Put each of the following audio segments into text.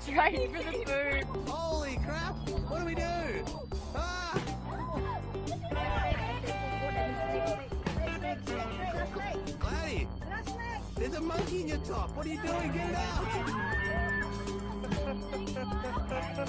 Straight for the food. Holy crap! What do we do? Ah! Gladys, there's a monkey in your top. What are you doing? Get it out!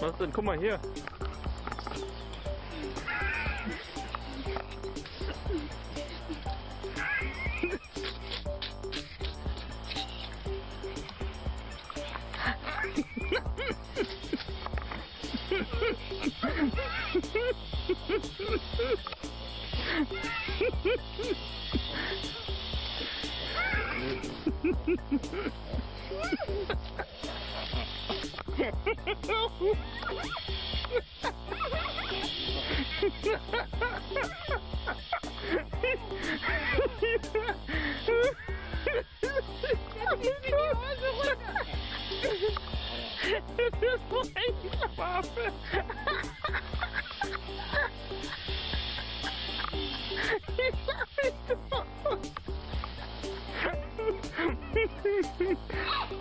Martin, guck mal hier. He's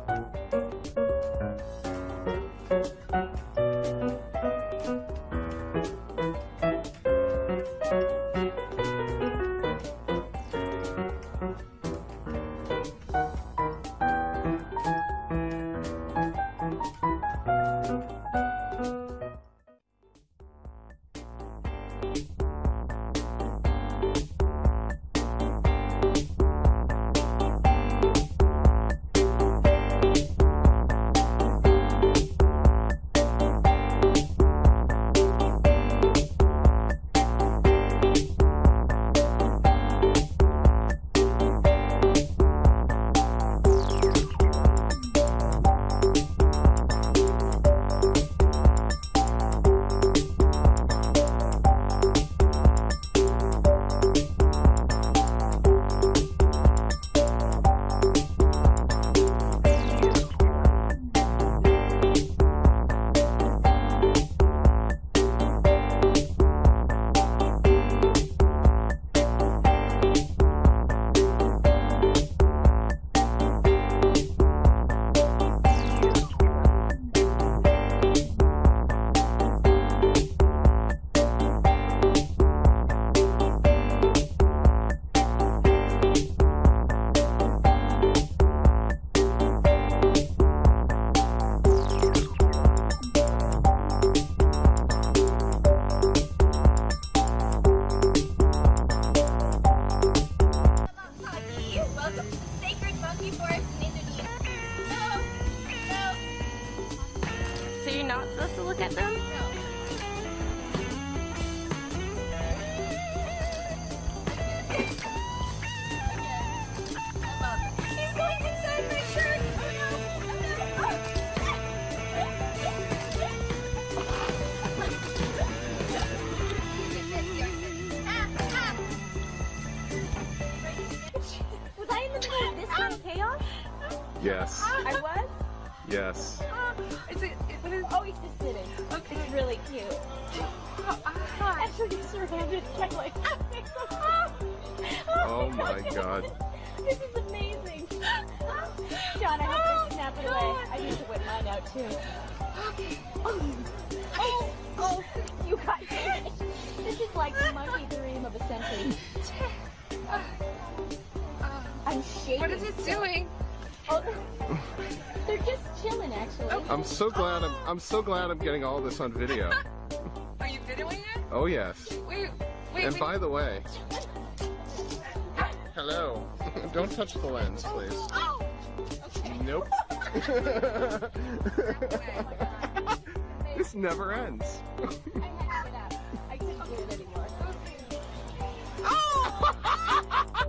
Yes. Is it, it, what is, Oh, he's just sitting. okay. It's really cute. Oh, ah. Actually, he's surrounded by like. Oh my god. This is amazing. John, I have to snap it away. I need to whip mine out too. Oh, oh, you got it. This is like the monkey dream of a century. I'm shaking. What is it doing? Oh, they're, just chilling, actually. Oh. I'm so glad I'm I'm so glad I'm getting all this on video. Are you videoing it? Oh yes. Wait, wait, And wait. by the way, hello. Don't touch the lens, please. Oh, okay. Nope. this never ends. I had to get out. I couldn't do it anymore. Okay, oh!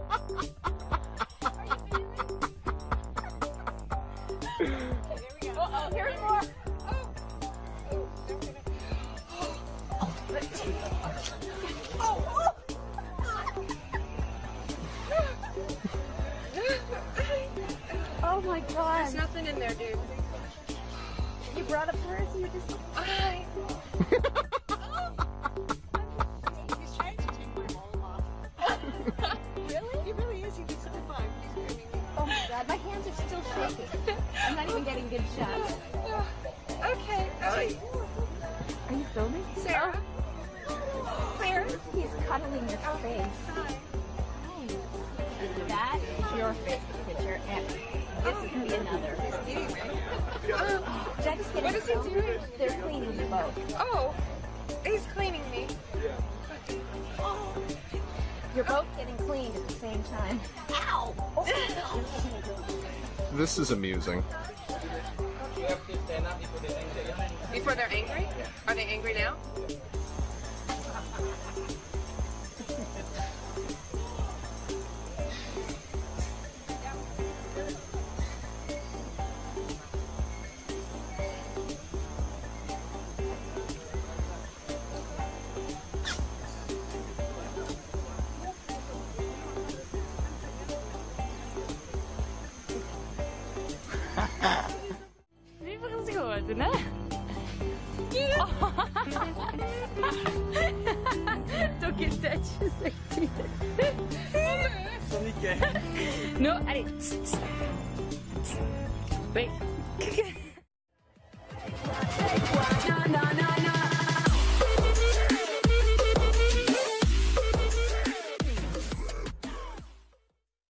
My God, my hands are still shaking. I'm not even getting good shots. okay. okay. Are you filming? Sarah. Oh. Sarah? He's cuddling your face. Oh, Hi. That is your face picture, and this is gonna be another. Should I just get What a is he film? doing? They're cleaning you both. Oh, he's cleaning me. Oh. You're both getting cleaned at the same time. Ow! Oh, This is amusing. Before they're angry? Are they angry now? no, allez. Wait.